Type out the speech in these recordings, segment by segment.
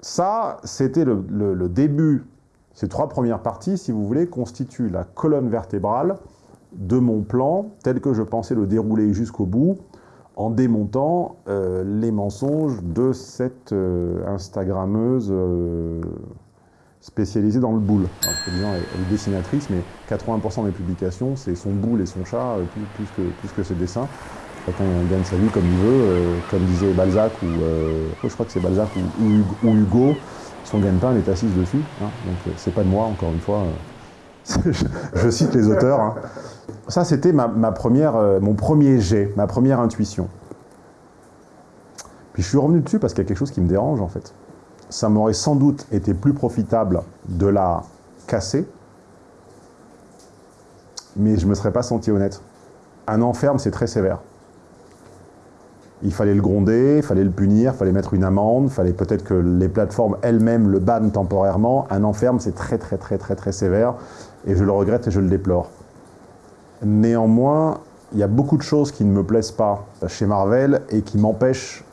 Ça, c'était le, début. Ces trois premières parties, si vous voulez, constituent la colonne vertébrale de mon plan, tel que je pensais le dérouler jusqu'au bout, en démontant euh, les mensonges de cette euh, Instagrammeuse euh, spécialisée dans le boule. Alors, elle, est dessinatrice, mais 80% des publications, c'est son boule et son chat, plus que ses dessins. Chacun gagne sa vie comme il veut, comme disait Balzac, ou je crois que c'est Balzac ou, Hugo, son gagne-pain, est assise dessus. Hein. donc c'est pas de moi, encore une fois. je, cite les auteurs. Hein. Ça, c'était ma, première, euh, mon premier jet, ma première intuition. Puis je suis revenu dessus parce qu'il y a quelque chose qui me dérange, en fait. Ça m'aurait sans doute été plus profitable de la casser, mais je ne me serais pas senti honnête. Un enferme, c'est très sévère. Il fallait le gronder, il fallait le punir, il fallait mettre une amende, il fallait peut-être que les plateformes elles-mêmes le bannent temporairement. Un enferme, c'est très très très très très sévère, et je le regrette et je le déplore. Néanmoins, il y a beaucoup de choses qui ne me plaisent pas chez Marvel et qui m'empêchent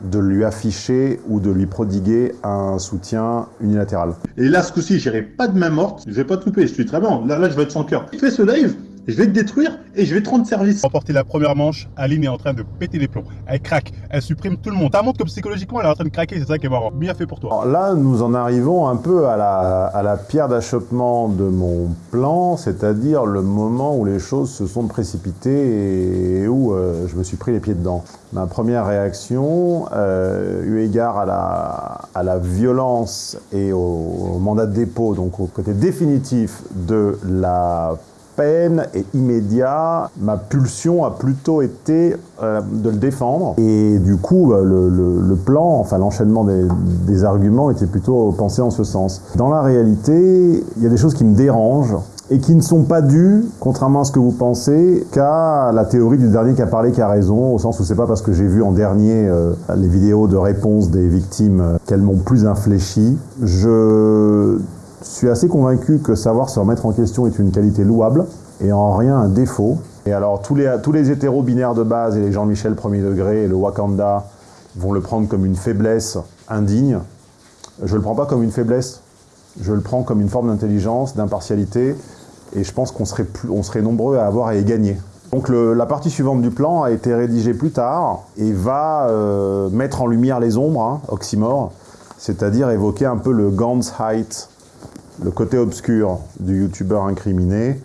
de lui afficher ou de lui prodiguer un soutien unilatéral. Et là, ce coup-ci, j'irai pas de main morte, je vais pas te couper, je suis très bon. Là, là, je vais être sans cœur. Fais ce live, je vais te détruire et je vais te rendre service. Remporter la première manche, Aline est en train de péter les plombs. Elle craque, elle supprime tout le monde. Ça montre que psychologiquement, elle est en train de craquer, c'est ça qui est marrant. Bien fait pour toi. Alors là, nous en arrivons un peu à la, à la pierre d'achoppement de mon plan, c'est-à-dire le moment où les choses se sont précipitées et où euh, je me suis pris les pieds dedans. Ma première réaction, euh, eu égard à la, à la violence et au, au mandat de dépôt, donc au côté définitif de la peine et immédiat. Ma pulsion a plutôt été euh, de le défendre. Et du coup, euh, le, plan, enfin l'enchaînement des, arguments était plutôt pensé en ce sens. Dans la réalité, il y a des choses qui me dérangent et qui ne sont pas dues, contrairement à ce que vous pensez, qu'à la théorie du dernier qui a parlé qui a raison, au sens où c'est pas parce que j'ai vu en dernier euh, les vidéos de réponse des victimes qu'elles m'ont plus infléchi. Je je suis assez convaincu que savoir se remettre en question est une qualité louable et en rien un défaut. Et alors tous les, tous hétéros binaires de base et les Jean-Michel premier degré et le Wakanda vont le prendre comme une faiblesse indigne. Je ne le prends pas comme une faiblesse, je le prends comme une forme d'intelligence, d'impartialité, et je pense qu'on serait, on serait nombreux à avoir à y gagner. Donc la partie suivante du plan a été rédigée plus tard et va euh, mettre en lumière les ombres, hein, oxymore, c'est-à-dire évoquer un peu le Gans height le côté obscur du youtubeur incriminé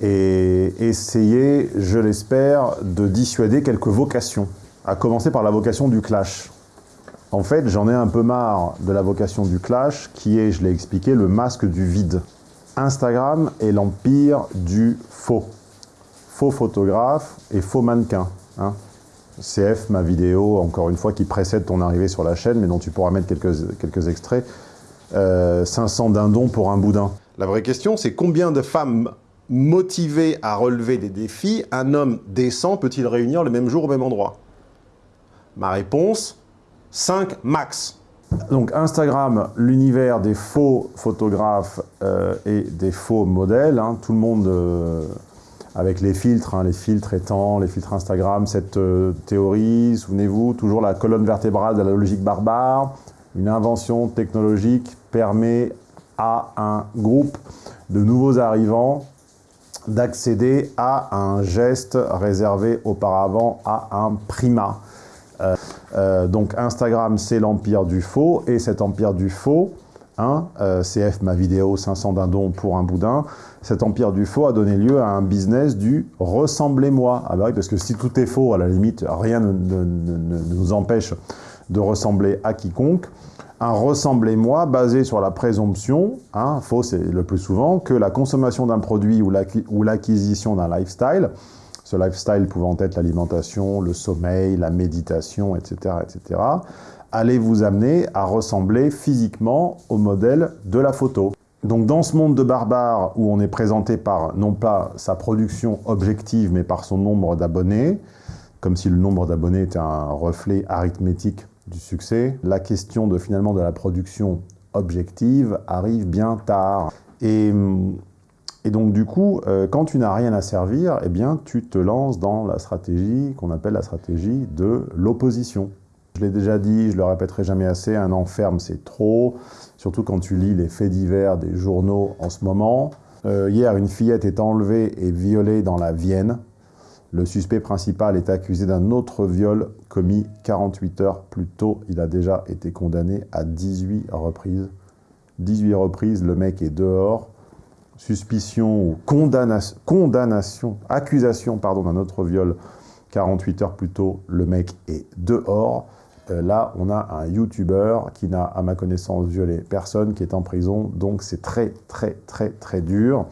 et essayer, je l'espère, de dissuader quelques vocations, à commencer par la vocation du clash. En fait, j'en ai un peu marre de la vocation du clash, qui est, je l'ai expliqué, le masque du vide. Instagram est l'empire du faux. Faux photographe et faux mannequin. Hein. CF, ma vidéo, encore une fois, qui précède ton arrivée sur la chaîne, mais dont tu pourras mettre quelques, quelques extraits, 500 euh, dindons pour un boudin. La vraie question, c'est combien de femmes motivées à relever des défis un homme décent peut-il réunir le même jour au même endroit? Ma réponse, 5 max. Donc Instagram, l'univers des faux photographes euh, et des faux modèles. Hein. tout le monde, euh, avec les filtres, hein, les filtres étant, les filtres Instagram, cette théorie, souvenez-vous, toujours la colonne vertébrale de la logique barbare, une invention technologique permet à un groupe de nouveaux arrivants d'accéder à un geste réservé auparavant à un primat. Euh, euh, donc Instagram, c'est l'empire du faux, et cet empire du faux, hein, euh, CF ma vidéo 500 dindons pour un boudin, cet empire du faux a donné lieu à un business du « ressemblez-moi ah bah oui, parce que si tout est faux, à la limite, rien ne nous empêche de ressembler à quiconque un ressemblez-moi basé sur la présomption, hein, faux c'est le plus souvent, que la consommation d'un produit ou l'acquisition d'un lifestyle, ce lifestyle pouvant être l'alimentation, le sommeil, la méditation, etc., etc., allez vous amener à ressembler physiquement au modèle de la photo. Donc dans ce monde de barbares où on est présenté par non pas sa production objective mais par son nombre d'abonnés, comme si le nombre d'abonnés était un reflet arithmétique du succès, la question de finalement de la production objective arrive bien tard. Et, et donc du coup, euh, quand tu n'as rien à servir, eh bien tu te lances dans la stratégie qu'on appelle la stratégie de l'opposition. Je Je l'ai déjà dit, je le répéterai jamais assez, un enferme c'est trop, surtout quand tu lis les faits divers des journaux en ce moment. Euh, hier, une fillette est enlevée et violée dans la Vienne. Le suspect principal est accusé d'un autre viol commis 48 heures plus tôt. Il a déjà été condamné à 18 reprises. 18 reprises, le mec est dehors. Suspicion ou condamnation, accusation pardon, d'un autre viol 48 heures plus tôt, le mec est dehors. Euh, là, on a un YouTuber qui n'a, à ma connaissance, violé personne, qui est en prison. Donc, c'est très, très, très, très dur.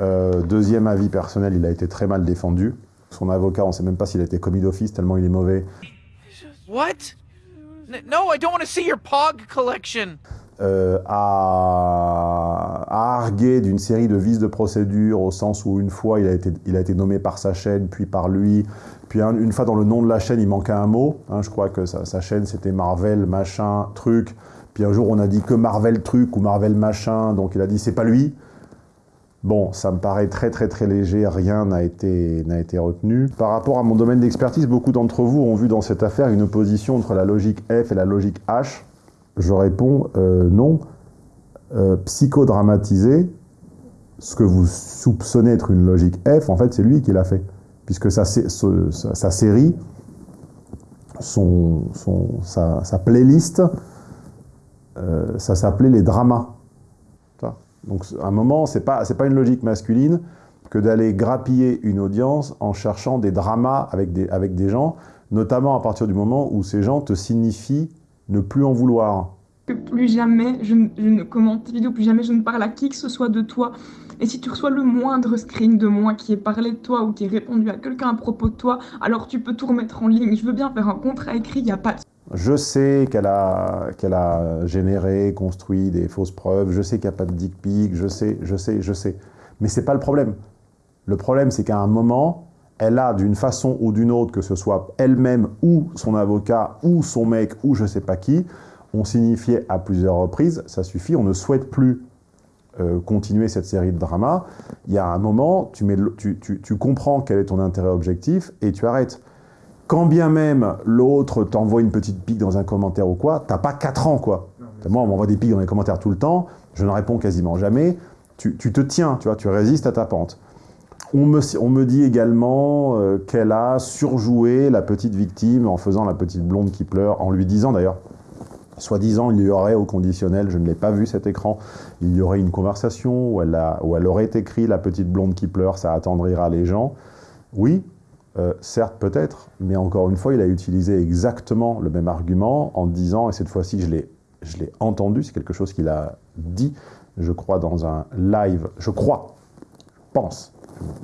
Euh, deuxième avis personnel, il a été très mal défendu. Son avocat, on ne sait même pas s'il a été commis d'office, tellement il est mauvais. What? No, I don't want to see your POG collection. Euh, à, à arguer d'une série de vices de procédure, au sens où une fois, il a été, il a été nommé par sa chaîne, puis par lui, puis un- une fois dans le nom de la chaîne, il manquait un mot. hein, je crois que sa, sa chaîne, c'était Marvel, machin, truc. Puis un jour, on a dit que Marvel truc ou Marvel machin, donc il a dit c'est pas lui. Bon, ça me paraît très très très léger, rien n'a été, été retenu. Par rapport à mon domaine d'expertise, beaucoup d'entre vous ont vu dans cette affaire une opposition entre la logique F et la logique H. Je réponds euh, non. Euh, psychodramatiser, ce que vous soupçonnez être une logique F, en fait, c'est lui qui l'a fait. Puisque sa, série, son, sa playlist, euh, ça s'appelait les dramas. Donc, à un moment, c'est pas, c'est pas une logique masculine que d'aller grappiller une audience en cherchant des dramas avec des, avec des gens, notamment à partir du moment où ces gens te signifient ne plus en vouloir. que plus jamais je ne commente tes vidéos, plus jamais je ne parle à qui que ce soit de toi. Et si tu reçois le moindre screen de moi qui ait parlé de toi ou qui ait répondu à quelqu'un à propos de toi, alors tu peux tout remettre en ligne. Je veux bien faire un contrat écrit, il n'y a pas de Je sais qu'elle a, a généré, construit des fausses preuves, je sais qu'il n'y a pas de dick pic, je sais, je sais, je sais. Mais c'est pas le problème. Le problème, c'est qu'à un moment, elle a d'une façon ou d'une autre, que ce soit elle-même ou son avocat ou son mec ou je sais pas qui, ont signifié à plusieurs reprises, ça suffit, on ne souhaite plus euh, continuer cette série de dramas. Il y a un moment, tu, mets, tu, tu- tu comprends quel est ton intérêt objectif et tu arrêtes. Quand bien même l'autre t'envoie une petite pique dans un commentaire ou quoi, t'as pas 4 ans quoi. Moi, on m'envoie des piques dans les commentaires tout le temps, je ne réponds quasiment jamais. Tu, tu te tiens, tu vois, tu résistes à ta pente. On me, on me dit également euh, qu'elle a surjoué la petite victime en faisant la petite blonde qui pleure, en lui disant d'ailleurs, soi-disant, il y aurait au conditionnel, je ne l'ai pas vu cet écran, il y aurait une conversation où elle, a- où elle aurait écrit la petite blonde qui pleure, ça attendrira les gens. Oui, euh, certes, peut-être, mais encore une fois, il a utilisé exactement le même argument en disant, et cette fois-ci, je l'ai, je entendu, c'est quelque chose qu'il a dit, je crois, dans un live, je crois, pense,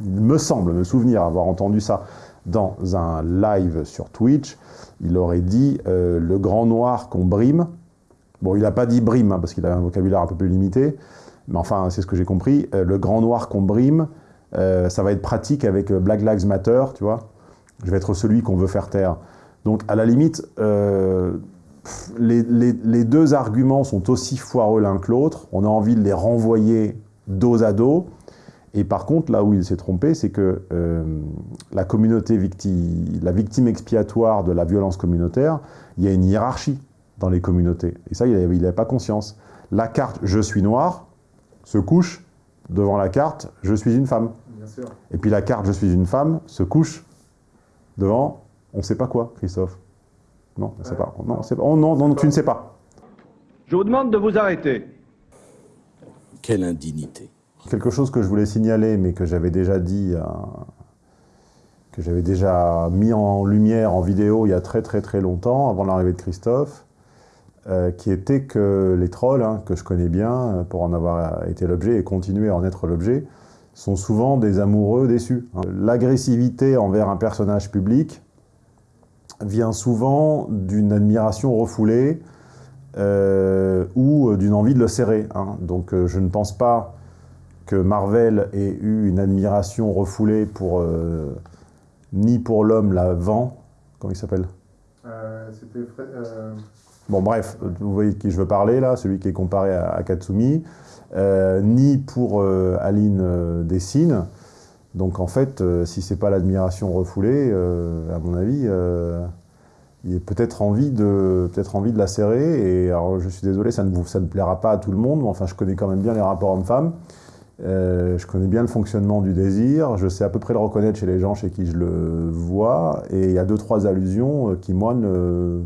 il me semble me souvenir avoir entendu ça dans un live sur Twitch, il aurait dit euh, le grand noir qu'on brime. Bon, il n'a pas dit brime, hein, parce qu'il a un vocabulaire un peu plus limité, mais enfin, c'est ce que j'ai compris. Euh, le grand noir qu'on brime, euh, ça va être pratique avec euh, Black Lives Matter, tu vois. Je vais être celui qu'on veut faire taire. Donc, à la limite, euh, les, deux arguments sont aussi foireux l'un que l'autre. On a envie de les renvoyer dos à dos. Et par contre, là où il s'est trompé, c'est que la communauté victime, la victime expiatoire de la violence communautaire, il y a une hiérarchie dans les communautés. Et ça, il n'avait pas conscience. La carte « je suis noir » se couche devant la carte « je suis une femme ». Et puis la carte « je suis une femme » se couche devant on ne sait pas quoi, Christophe. Non, on ne sait pas. Non, on sait pas. Oh, non, non, tu ne sais pas. Je vous demande de vous arrêter. Quelle indignité. Quelque chose que je voulais signaler, mais que j'avais déjà dit, euh, que j'avais déjà mis en lumière en vidéo il y a très très très longtemps, avant l'arrivée de Christophe, euh, qui était que les trolls, hein, que je connais bien, euh, pour en avoir été l'objet et continuer à en être l'objet, sont souvent des amoureux déçus. L'agressivité envers un personnage public vient souvent d'une admiration refoulée euh, ou d'une envie de le serrer. hein. Donc euh, je ne pense pas que Marvel ait eu une admiration refoulée pour euh, ni pour l'homme l'avant, comment il s'appelle? Bon bref, vous voyez qui je veux parler là, celui qui est comparé à, Katsumi, euh, ni pour euh, Aline euh, Dessine. Donc en fait, si c'est pas l'admiration refoulée, à mon avis, il y a peut-être envie, de, peut envie de la serrer. Et je suis désolé, ça ne, vous, ça ne plaira pas à tout le monde, mais enfin, je connais quand même bien les rapports hommes-femmes. Je connais bien le fonctionnement du désir, je sais à peu près le reconnaître chez les gens chez qui je le vois, et il y a deux, trois allusions qui, moi, ne,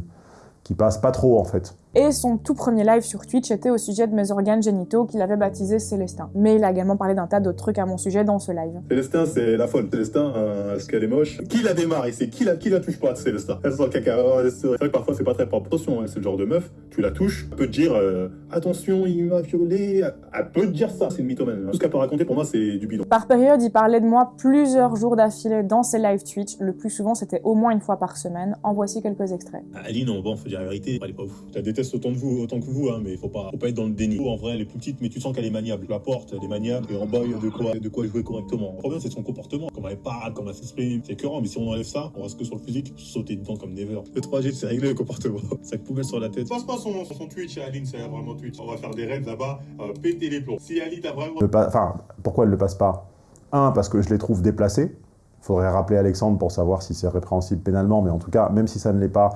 qui passent pas trop, en fait. Et son tout premier live sur Twitch était au sujet de mes organes génitaux qu'il avait baptisé Célestin. Mais il a également parlé d'un tas d'autres trucs à mon sujet dans ce live. Célestin, c'est la folle. Célestin, euh, ce qu'elle est moche. Qui la démarre ici? Qui la, qui la touche pas, Célestin? Elle sent caca. C'est vrai que parfois, c'est pas très propre. Attention, hein, c'est le genre de meuf, tu la touches, elle peut te dire euh, attention, il m'a violé. Elle peut te dire ça, c'est une mythomane. Tout ce qu'elle peut raconter, pour moi, c'est du bidon. Par période, il parlait de moi plusieurs jours d'affilée dans ses live Twitch. Le plus souvent, c'était au moins une fois par semaine. En voici quelques extraits. Aline, on bon, faut dire la vérité, elle est pas ouf. Je la déteste autant de vous, autant que vous, hein, mais faut pas, faut pas être dans le déni. En vrai, elle est plus petite, mais tu sens qu'elle est maniable. La porte, elle est maniable, et en bas, il y a de quoi, de quoi jouer correctement. Le problème, c'est son comportement. Comment elle parle, comment elle s'exprime. C'est écœurant, mais si on enlève ça, on reste que sur le physique, sauter dedans comme never. Le 3G, c'est réglé le comportement. Sac poubelle sur la tête. Passe pas son, son Twitch, Aline, c'est vraiment Twitch. On va faire des raids là-bas, euh, péter les plombs. Si Aline a vraiment. Enfin, pourquoi elle le passe pas? Un, parce que je les trouve déplacés. Faudrait rappeler Alexandre pour savoir si c'est répréhensible pénalement, mais en tout cas, même si ça ne l'est pas,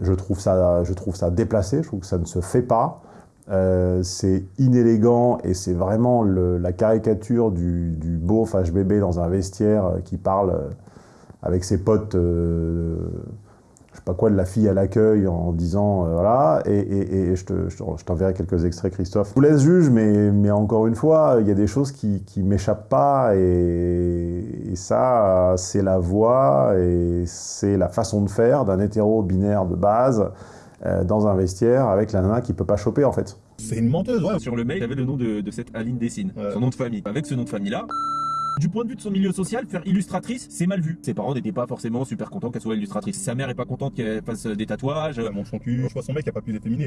je trouve, ça, je trouve ça déplacé, je trouve que ça ne se fait pas. Euh, c'est inélégant et c'est vraiment la caricature du, du beauf HBB dans un vestiaire euh, qui parle euh, avec ses potes, je sais pas quoi, de la fille à l'accueil en disant euh, voilà, et, et, et je t'enverrai quelques extraits, Christophe. Je vous laisse juge, mais, mais encore une fois, il y a des choses qui, qui m'échappent pas et, et ça, c'est la voix et c'est la façon de faire d'un hétéro binaire de base euh, dans un vestiaire avec la nana qui peut pas choper en fait. C'est une menteuse, ouais. Sur le mail, j'avais le nom de, de cette Aline Dessine, son nom de famille. Avec ce nom de famille-là, du point de vue de son milieu social, faire illustratrice, c'est mal vu. Ses parents n'étaient pas forcément super contents qu'elle soit illustratrice. Sa mère est pas contente qu'elle fasse des tatouages. Elle montre son cul. Je vois son mec qui a pas.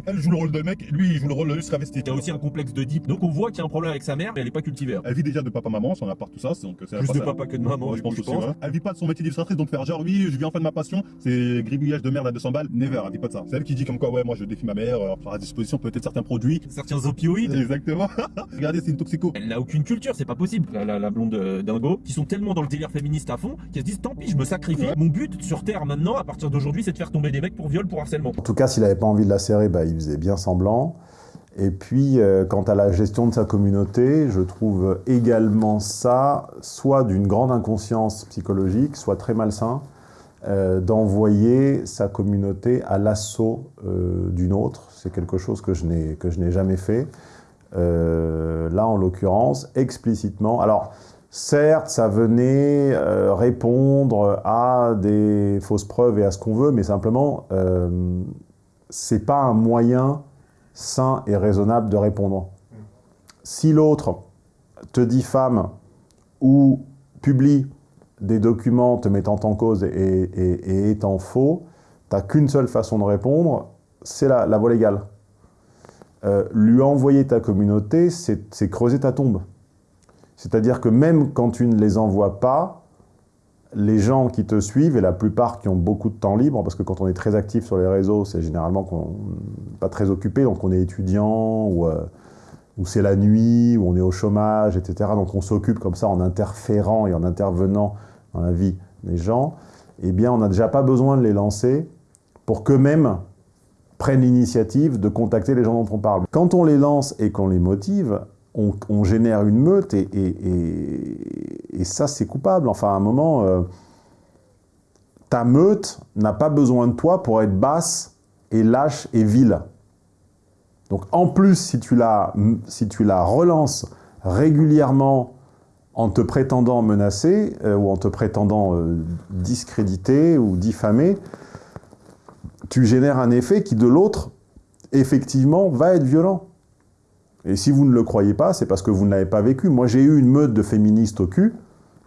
Elle joue le rôle de mec, lui il joue le rôle de travesti. Il y a aussi un complexe de deep. Donc on voit qu'il y a un problème avec sa mère, mais elle est pas cultivée. Elle vit déjà de papa-maman, son appart, tout ça. Donc c'est Plus de papa que de maman, je pense je aussi. pense. ouais. Elle vit pas de son métier d'illustratrice, donc faire genre oui, je vis enfin de ma passion, c'est gribouillage de merde à 200 balles. Never, elle vit pas de ça. C'est elle qui dit comme quoi, ouais, moi je défie ma mère, euh, faire à disposition peut-être certains produits. Certains opioïdes. Exactement. Regardez, c'est une toxico. Elle n'a aucune culture, c'est pas possible. La, la, la blonde euh, dingo, qui sont tellement dans le délire féministe à fond, qu'ils se disent tant pis, je me sacrifie. Mon but sur Terre maintenant, à partir d'aujourd'hui, c'est de faire tomber des mecs pour viol, pour harcèlement. En tout cas, s'il n'avait pas envie de la serrer, bah, il faisait bien semblant. Et puis, euh, quant à la gestion de sa communauté, je trouve également ça soit d'une grande inconscience psychologique, soit très malsain, euh, d'envoyer sa communauté à l'assaut euh, d'une autre. C'est quelque chose que je n'ai jamais fait. Là, en l'occurrence, explicitement. Alors, certes, ça venait euh, répondre à des fausses preuves et à ce qu'on veut, mais simplement, euh, c'est pas un moyen sain et raisonnable de répondre. Si l'autre te diffame ou publie des documents te mettant en cause et, étant faux, t'as qu'une seule façon de répondre, c'est la, la voie légale. Euh, lui envoyer ta communauté, c'est creuser ta tombe. C'est-à-dire que même quand tu ne les envoies pas, les gens qui te suivent, et la plupart qui ont beaucoup de temps libre, parce que quand on est très actif sur les réseaux, c'est généralement qu'on pas très occupé, donc on est étudiant, ou, euh, ou c'est la nuit, ou on est au chômage, etc. Donc on s'occupe comme ça en interférant et en intervenant dans la vie des gens, eh bien on n'a déjà pas besoin de les lancer pour qu'eux-mêmes prennent l'initiative de contacter les gens dont on parle. Quand on les lance et qu'on les motive, on, génère une meute et, ça, c'est coupable. Enfin, à un moment, euh, ta meute n'a pas besoin de toi pour être basse et lâche et vile. Donc, en plus, si tu la, si tu la relances régulièrement en te prétendant menacer euh, ou en te prétendant euh, discréditer ou diffamer, tu génères un effet qui, de l'autre, effectivement, va être violent. Et si vous ne le croyez pas, c'est parce que vous ne l'avez pas vécu. Moi, j'ai eu une meute de féministes au cul.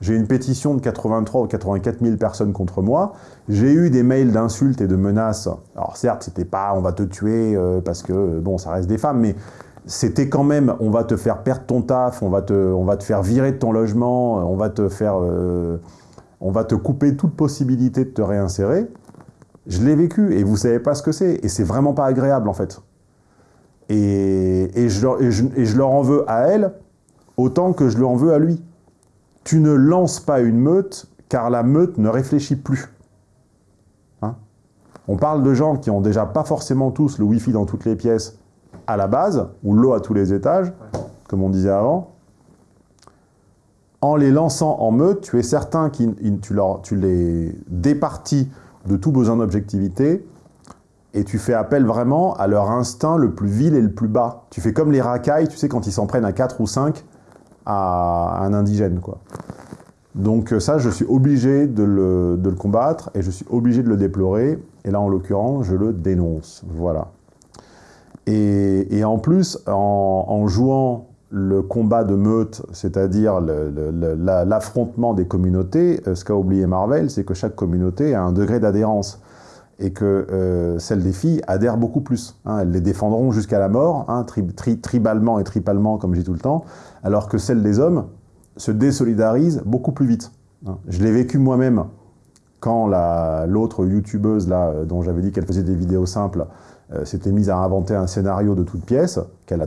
J'ai une pétition de 83 ou 84 000 personnes contre moi. J'ai eu des mails d'insultes et de menaces. Alors certes, c'était pas « on va te tuer euh, parce que, euh, bon, ça reste des femmes », mais c'était quand même « on va te faire perdre ton taf, on va te, on va te faire virer de ton logement, on va te faire... euh, on va te couper toute possibilité de te réinsérer ». Je l'ai vécu et vous savez pas ce que c'est. Et c'est vraiment pas agréable en fait. Et, je leur, leur en veux à elle autant que je lui en veux à lui. Tu ne lances pas une meute car la meute ne réfléchit plus. Hein? On parle de gens qui ont déjà pas forcément tous le Wi-Fi dans toutes les pièces à la base, ou l'eau à tous les étages, comme on disait avant. En les lançant en meute, tu es certain que tu, leur- tu les départis de tout besoin d'objectivité et tu fais appel vraiment à leur instinct le plus vil et le plus bas. Tu fais comme les racailles, tu sais, quand ils s'en prennent à 4 ou 5 à un indigène, quoi. Donc euh, ça, je suis obligé de le, combattre et je suis obligé de le déplorer. Et là, en l'occurrence, je le dénonce. Voilà. Et, en plus, en, jouant le combat de meute, c'est-à-dire l'affrontement des communautés, euh, ce qu'a oublié Marvel, c'est que chaque communauté a un degré d'adhérence. Et que euh, celles des filles adhèrent beaucoup plus. hein. elles les défendront jusqu'à la mort, hein, tri- tri- tribalement et tripalement, comme je dis tout le temps, alors que celles des hommes se désolidarisent beaucoup plus vite. hein. Je l'ai vécu moi-même quand la- l'autre youtubeuse là, euh, dont j'avais dit qu'elle faisait des vidéos simples euh, s'était mise à inventer un scénario de toute pièce, qu'elle a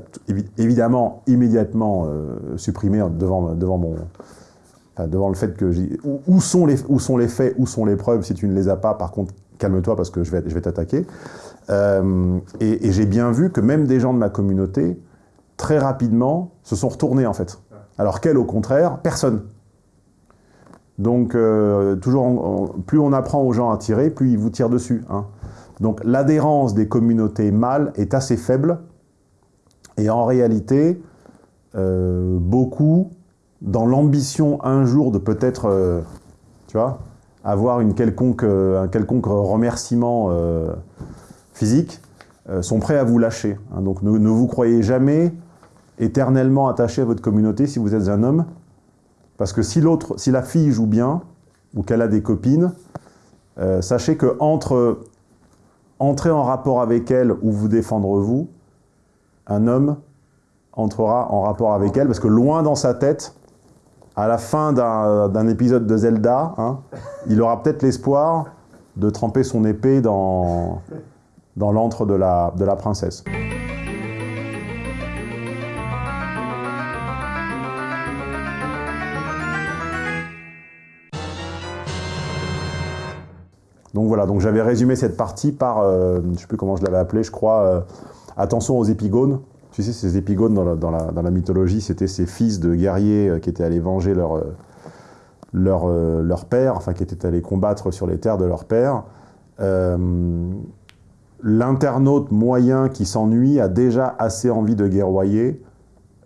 évidemment immédiatement euh, supprimé devant, devant mon... devant le fait que où sont les, où sont les faits, où sont les preuves Si tu ne les as pas, par contre, calme-toi parce que je vais, t'attaquer. Euh, et j'ai bien vu que même des gens de ma communauté, très rapidement, se sont retournés en fait. Alors qu'elle, au contraire, personne. Donc, euh, toujours, plus on apprend aux gens à tirer, plus ils vous tirent dessus. hein. Donc, l'adhérence des communautés mâles est assez faible. Et en réalité, euh, beaucoup, dans l'ambition un jour de peut-être, tu vois, avoir une quelconque, euh, un quelconque remerciement euh, physique, euh, sont prêts à vous lâcher. hein. Donc, ne, vous croyez jamais éternellement attaché à votre communauté si vous êtes un homme. Parce que si si la fille joue bien, ou qu'elle a des copines, sachez que entre entrer en rapport avec elle ou vous défendre vous, un homme entrera en rapport avec elle, parce que loin dans sa tête, à la fin d'un épisode de Zelda, hein, il aura peut-être l'espoir de tremper son épée dans, l'antre de la, de la princesse. Donc voilà, donc j'avais résumé cette partie par, euh, je ne sais plus comment je l'avais appelé, je crois, euh, attention aux épigones. Tu sais, ces épigones dans la, mythologie, c'était ces fils de guerriers euh, qui étaient allés venger leur, euh, leur, euh, leur père, enfin qui étaient allés combattre sur les terres de leur père. L'internaute moyen qui s'ennuie a déjà assez envie de guerroyer.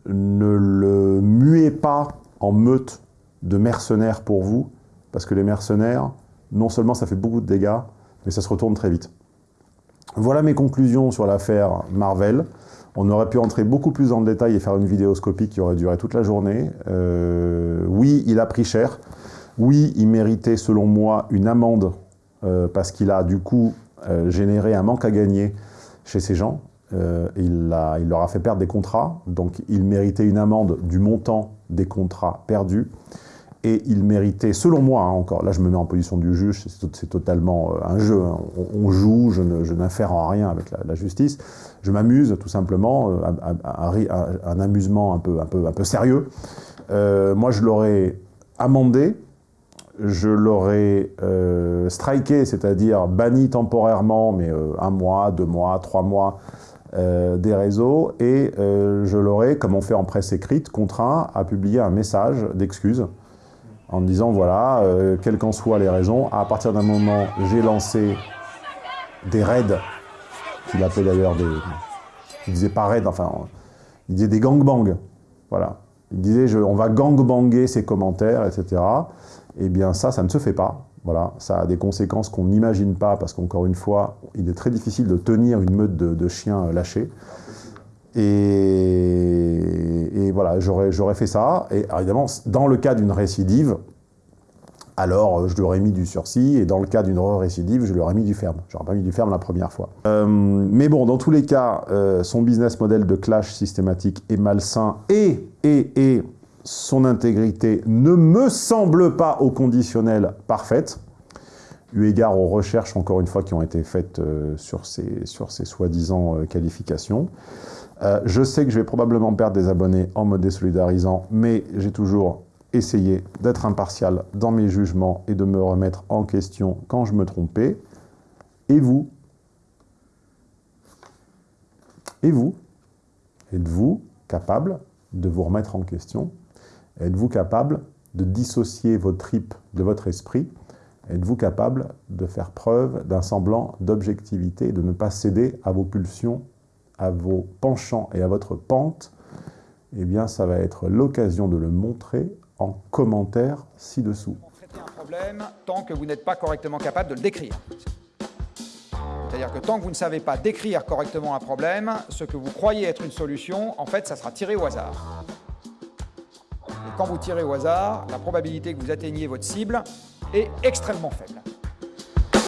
Ne le muez pas en meute de mercenaires pour vous, parce que les mercenaires, non seulement ça fait beaucoup de dégâts, mais ça se retourne très vite. Voilà mes conclusions sur l'affaire Marvel. On aurait pu entrer beaucoup plus dans le détail et faire une vidéoscopie qui aurait duré toute la journée. Euh, oui, il a pris cher. Oui, il méritait, selon moi, une amende euh, parce qu'il a du coup euh, généré un manque à gagner chez ces gens. Il leur a fait perdre des contrats, donc il méritait une amende du montant des contrats perdus. Et il méritait, selon moi, hein, encore, là je me mets en position du juge, c'est to- c'est totalement euh, un jeu, hein. on, joue, je n'infère en rien avec la, justice, je m'amuse tout simplement, euh, un amusement un peu, un peu, un peu sérieux. Euh, moi je l'aurais amendé, je l'aurais euh, striké, c'est-à-dire banni temporairement, mais un mois, deux mois, trois mois des réseaux, et je l'aurais, comme on fait en presse écrite, contraint à publier un message d'excuse en me disant voilà, euh, quelles qu'en soient les raisons, à partir d'un moment, j'ai lancé des raids, qu'il appelait d'ailleurs des. Il disait pas raids, enfin, il disait des gangbangs. Voilà. Il disait on va gangbanger ses commentaires, etc. Eh bien, ça, ça ne se fait pas. Voilà, ça a des conséquences qu'on n'imagine pas, parce qu'encore une fois, il est très difficile de tenir une meute de, de chiens euh, lâchés. Et, voilà, j'aurais fait ça. Et évidemment, dans le cas d'une récidive, alors euh, je lui aurais mis du sursis, et dans le cas d'une récidive, je lui aurais mis du ferme. J'aurais pas mis du ferme la première fois. Euh, mais bon, dans tous les cas, euh, son business model de clash systématique est malsain, et, et, et son intégrité ne me semble pas au conditionnel parfaite, eu égard aux recherches, encore une fois, qui ont été faites sur ces, sur ces soi-disant qualifications. Euh, je sais que je vais probablement perdre des abonnés en me désolidarisant, mais j'ai toujours essayé d'être impartial dans mes jugements et de me remettre en question quand je me trompais. Et vous? Et vous? Êtes-vous capable de vous remettre en question? Êtes-vous capable de dissocier vos tripes de votre esprit? Êtes-vous capable de faire preuve d'un semblant d'objectivité, de ne pas céder à vos pulsions, à vos penchants et à votre pente Eh bien, ça va être l'occasion de le montrer en commentaire ci-dessous. un problème tant que vous n'êtes pas correctement capable de le décrire. C'est-à-dire que tant que vous ne savez pas décrire correctement un problème, ce que vous croyez être une solution, en fait, ça sera tiré au hasard. Et quand vous tirez au hasard, la probabilité que vous atteigniez votre cible est extrêmement faible.